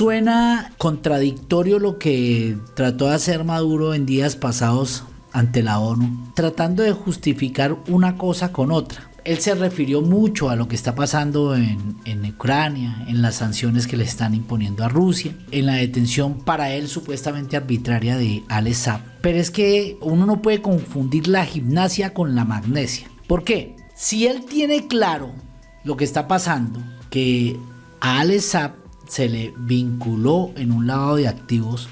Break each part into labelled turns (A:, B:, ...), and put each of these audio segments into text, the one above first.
A: Suena contradictorio lo que trató de hacer Maduro en días pasados ante la ONU, tratando de justificar una cosa con otra. Él se refirió mucho a lo que está pasando en, Ucrania, en las sanciones que le están imponiendo a Rusia, en la detención para él supuestamente arbitraria de Alex Pero es que uno no puede confundir la gimnasia con la magnesia. ¿Por qué? Si él tiene claro lo que está pasando, que a Alex se le vinculó en un lavado de activos,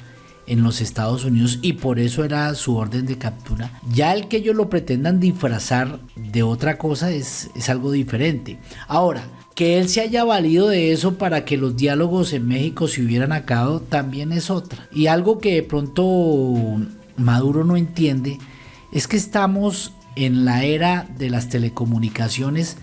A: en los Estados Unidos y por eso era su orden de captura. Ya el que ellos lo pretendan disfrazar de otra cosa es, es algo diferente. Ahora, que él se haya valido de eso para que los diálogos en México se hubieran acabado también es otra. Y algo que de pronto Maduro no entiende es que estamos en la era de las telecomunicaciones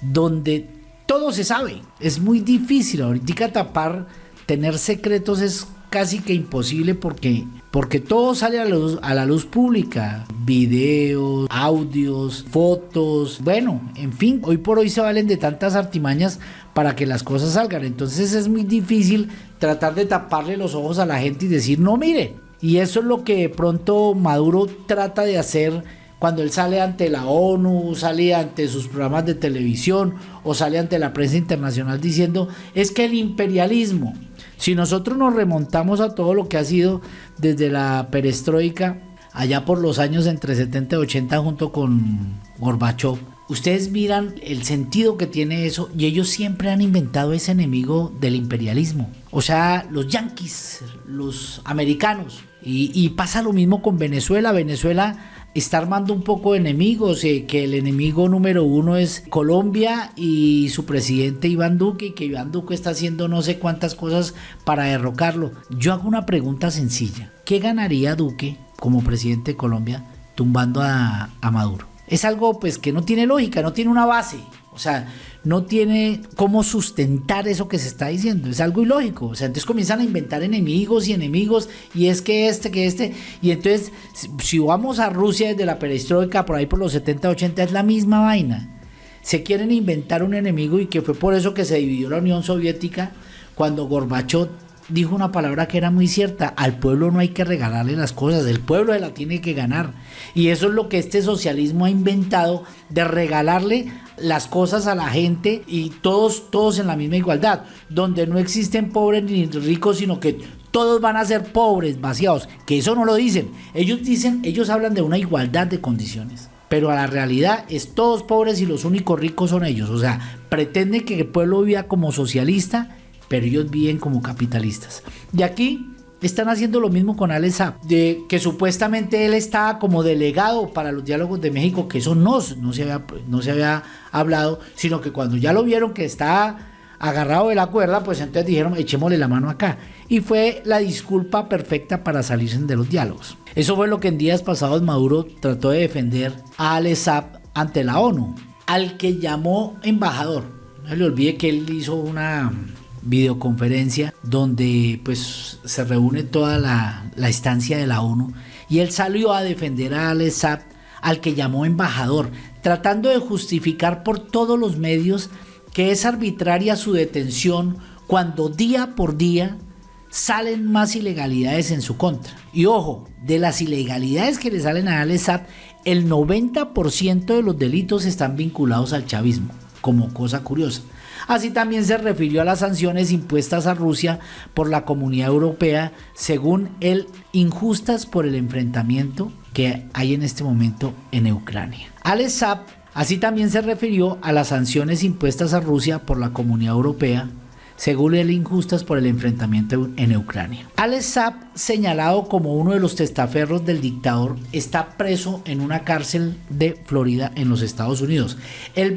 A: donde todo se sabe. Es muy difícil ahorita tapar, tener secretos es casi que imposible porque, porque todo sale a a la luz pública. Videos, audios, fotos. Bueno, en fin, hoy por hoy se valen de tantas artimañas para que las cosas salgan. Entonces es muy difícil tratar de taparle los ojos a la gente y decir, no miren. Y eso es lo que de pronto Maduro trata de hacer cuando él sale ante la ONU, sale ante sus programas de televisión o sale ante la prensa internacional diciendo es que el imperialismo, si nosotros nos remontamos a todo lo que ha sido desde la perestroika, allá por los años entre 70 y 80 junto con Gorbachev, ustedes miran el sentido que tiene eso y ellos siempre han inventado ese enemigo del imperialismo. O sea, los yanquis, los americanos. Y, y pasa lo mismo con Venezuela. Venezuela está armando un poco de enemigos, eh, que el enemigo número uno es Colombia y su presidente Iván Duque, y que Iván Duque está haciendo no sé cuántas cosas para derrocarlo. Yo hago una pregunta sencilla. ¿Qué ganaría Duque como presidente de Colombia tumbando a, a Maduro? Es algo pues que no tiene lógica, no tiene una base. O sea, no tiene cómo sustentar eso que se está diciendo. Es algo ilógico. O sea, entonces comienzan a inventar enemigos y enemigos. Y es que este, que este. Y entonces, si vamos a Rusia desde la perestroika, por ahí por los 70, 80, es la misma vaina. Se quieren inventar un enemigo y que fue por eso que se dividió la Unión Soviética cuando Gorbachev dijo una palabra que era muy cierta, al pueblo no hay que regalarle las cosas, el pueblo la tiene que ganar. Y eso es lo que este socialismo ha inventado, de regalarle las cosas a la gente y todos, todos en la misma igualdad, donde no existen pobres ni ricos, sino que todos van a ser pobres, vaciados, que eso no lo dicen. Ellos dicen, ellos hablan de una igualdad de condiciones. Pero a la realidad es todos pobres y los únicos ricos son ellos. O sea, pretende que el pueblo viva como socialista pero ellos viven como capitalistas. Y aquí están haciendo lo mismo con Alex de que supuestamente él está como delegado para los diálogos de México, que eso no, no, se había, no se había hablado, sino que cuando ya lo vieron que está agarrado de la cuerda, pues entonces dijeron, echémosle la mano acá. Y fue la disculpa perfecta para salirse de los diálogos. Eso fue lo que en días pasados Maduro trató de defender a Alex ante la ONU, al que llamó embajador. No le olvide que él hizo una videoconferencia donde pues se reúne toda la, la estancia de la ONU y él salió a defender a Al al que llamó embajador, tratando de justificar por todos los medios que es arbitraria su detención cuando día por día salen más ilegalidades en su contra. Y ojo, de las ilegalidades que le salen a Al el 90% de los delitos están vinculados al chavismo, como cosa curiosa. Así también se refirió a las sanciones impuestas a Rusia por la Comunidad Europea, según él, injustas por el enfrentamiento que hay en este momento en Ucrania. Alex así también se refirió a las sanciones impuestas a Rusia por la Comunidad Europea, según él injustas por el enfrentamiento en Ucrania. Alex Saab, señalado como uno de los testaferros del dictador, está preso en una cárcel de Florida en los Estados Unidos. El,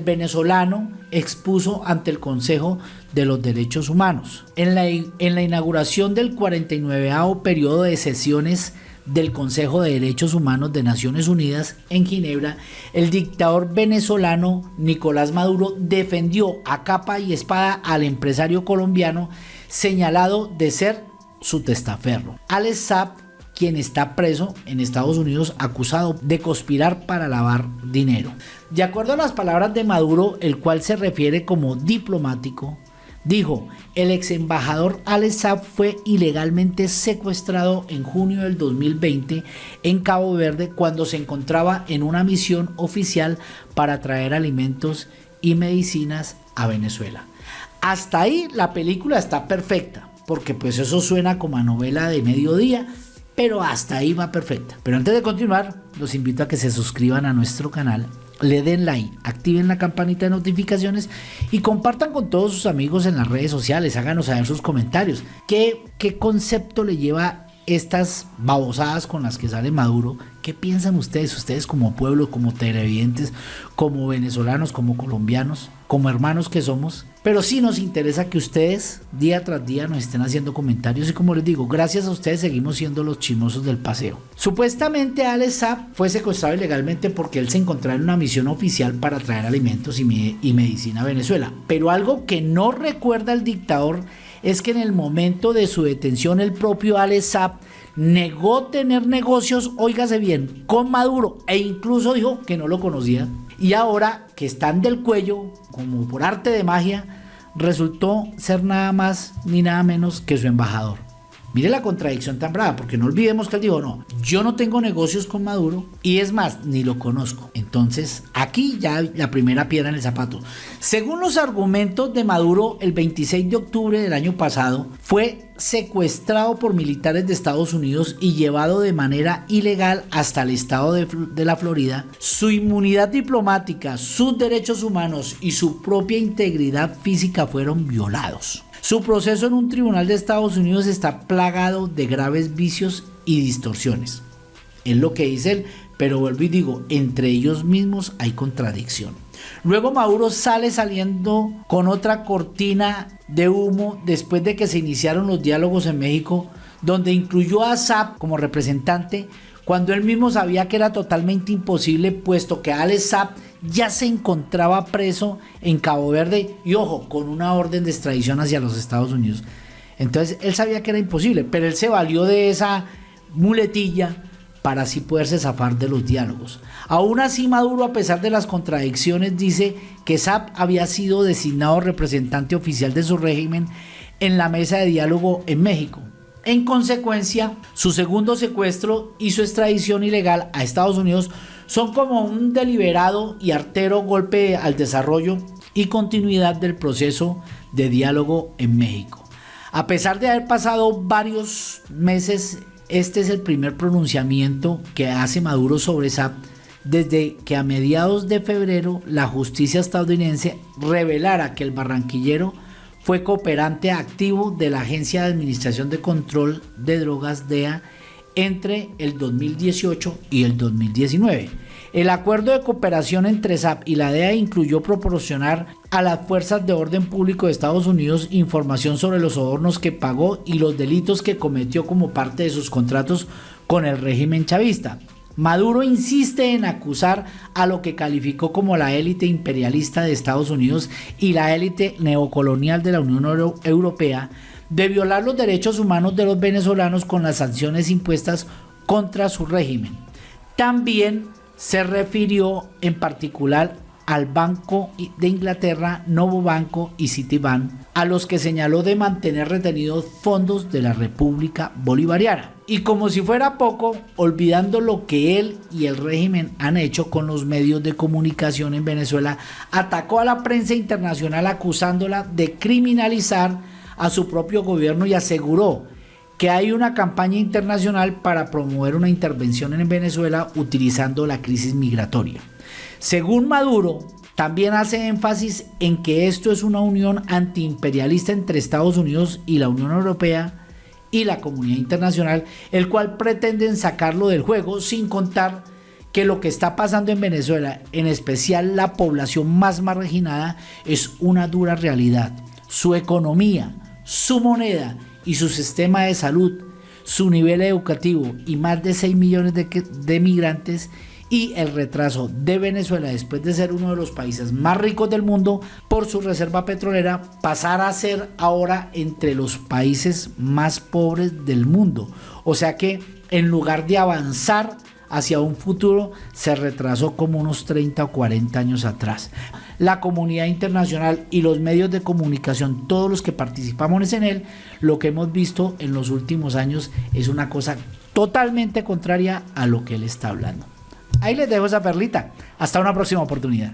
A: venezolano expuso ante el Consejo de los Derechos Humanos. En la, en la inauguración del 49 periodo de sesiones del Consejo de Derechos Humanos de Naciones Unidas en Ginebra, el dictador venezolano Nicolás Maduro defendió a capa y espada al empresario colombiano señalado de ser su testaferro. Alex Saab, quien está preso en Estados Unidos acusado de conspirar para lavar dinero. De acuerdo a las palabras de Maduro, el cual se refiere como diplomático, Dijo, el ex embajador Alex fue ilegalmente secuestrado en junio del 2020 en Cabo Verde cuando se encontraba en una misión oficial para traer alimentos y medicinas a Venezuela. Hasta ahí la película está perfecta, porque pues eso suena como a novela de mediodía, pero hasta ahí va perfecta. Pero antes de continuar, los invito a que se suscriban a nuestro canal le den like, activen la campanita de notificaciones y compartan con todos sus amigos en las redes sociales, háganos saber sus comentarios. ¿Qué, concepto le lleva estas babosadas con las que sale Maduro? ¿Qué piensan ustedes, ustedes como pueblo, como televidentes, como venezolanos, como colombianos, como hermanos que somos? Pero sí nos interesa que ustedes día tras día nos estén haciendo comentarios y como les digo, gracias a ustedes seguimos siendo los chimosos del paseo. Supuestamente Alex Saab fue secuestrado ilegalmente porque él se encontraba en una misión oficial para traer alimentos y, y medicina a Venezuela. Pero algo que no recuerda el dictador es que en el momento de su detención el propio Alex Saab negó tener negocios, óigase bien, con Maduro e incluso dijo que no lo conocía. Y ahora que están del cuello, como por arte de magia, resultó ser nada más ni nada menos que su embajador. Mire la contradicción tan brava, porque no olvidemos que él dijo, no, yo no tengo negocios con Maduro y es más, ni lo conozco. Entonces, aquí ya la primera piedra en el zapato. Según los argumentos de Maduro, el 26 de octubre del año pasado fue secuestrado por militares de Estados Unidos y llevado de manera ilegal hasta el estado de, la Florida, su inmunidad diplomática, sus derechos humanos y su propia integridad física fueron violados. Su proceso en un tribunal de Estados Unidos está plagado de graves vicios y distorsiones. Es lo que dice él, pero vuelvo y digo, entre ellos mismos hay contradicción. Luego Maduro sale saliendo con otra cortina de humo después de que se iniciaron los diálogos en México, donde incluyó a Saab como representante, cuando él mismo sabía que era totalmente imposible, puesto que Alex Saab ya se encontraba preso en Cabo Verde y ojo, con una orden de extradición hacia los Estados Unidos. Entonces él sabía que era imposible, pero él se valió de esa muletilla para así poderse zafar de los diálogos. Aún así Maduro, a pesar de las contradicciones, dice que Saab había sido designado representante oficial de su régimen en la mesa de diálogo en México. En consecuencia, su segundo secuestro y su extradición ilegal a Estados Unidos son como un deliberado y artero golpe al desarrollo y continuidad del proceso de diálogo en México. A pesar de haber pasado varios meses, este es el primer pronunciamiento que hace Maduro sobre SAP desde que a mediados de febrero la justicia estadounidense revelara que el barranquillero fue cooperante activo de la Agencia de Administración de Control de Drogas DEA entre el 2018 y el 2019. El acuerdo de cooperación entre SAP y la DEA incluyó proporcionar a las fuerzas de orden público de Estados Unidos información sobre los sobornos que pagó y los delitos que cometió como parte de sus contratos con el régimen chavista. Maduro insiste en acusar a lo que calificó como la élite imperialista de Estados Unidos y la élite neocolonial de la Unión Europea de violar los derechos humanos de los venezolanos con las sanciones impuestas contra su régimen. También se refirió en particular al Banco de Inglaterra, Novo Banco y Citibank, a los que señaló de mantener retenidos fondos de la República Bolivariana. Y como si fuera poco, olvidando lo que él y el régimen han hecho con los medios de comunicación en Venezuela, atacó a la prensa internacional acusándola de criminalizar a su propio gobierno y aseguró que hay una campaña internacional para promover una intervención en Venezuela utilizando la crisis migratoria. Según Maduro, también hace énfasis en que esto es una unión antiimperialista entre Estados Unidos y la Unión Europea y la comunidad internacional, el cual pretenden sacarlo del juego sin contar que lo que está pasando en Venezuela, en especial la población más marginada, es una dura realidad. Su economía, su moneda y su sistema de salud, su nivel educativo y más de 6 millones de, migrantes y el retraso de Venezuela después de ser uno de los países más ricos del mundo por su reserva petrolera pasar a ser ahora entre los países más pobres del mundo. O sea que en lugar de avanzar hacia un futuro se retrasó como unos 30 o 40 años atrás. la comunidad internacional y los medios de comunicación, todos los que participamos en él, lo que hemos visto en los últimos años es una cosa totalmente contraria a lo que él está hablando. Ahí les dejo esa perlita. Hasta una próxima oportunidad.